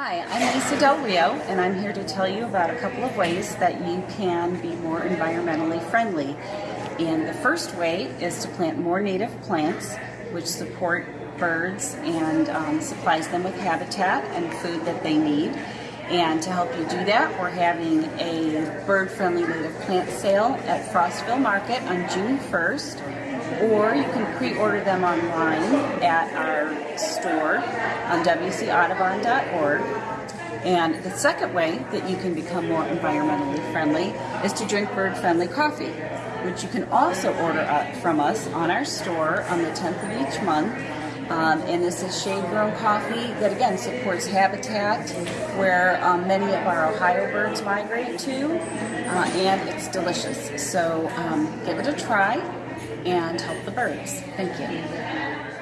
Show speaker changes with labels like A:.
A: Hi, I'm Lisa Del Rio, and I'm here to tell you about a couple of ways that you can be more environmentally friendly. And the first way is to plant more native plants, which support birds and um, supplies them with habitat and food that they need. And to help you do that, we're having a bird-friendly native plant sale at Frostville Market on June 1st, or you can pre-order them online at our store on wcaudubon.org. And the second way that you can become more environmentally friendly is to drink bird-friendly coffee, which you can also order from us on our store on the 10th of each month um, and this is shade grown coffee that again supports habitat where um, many of our Ohio birds migrate to, uh, and it's delicious. So um, give it a try and help the birds. Thank you.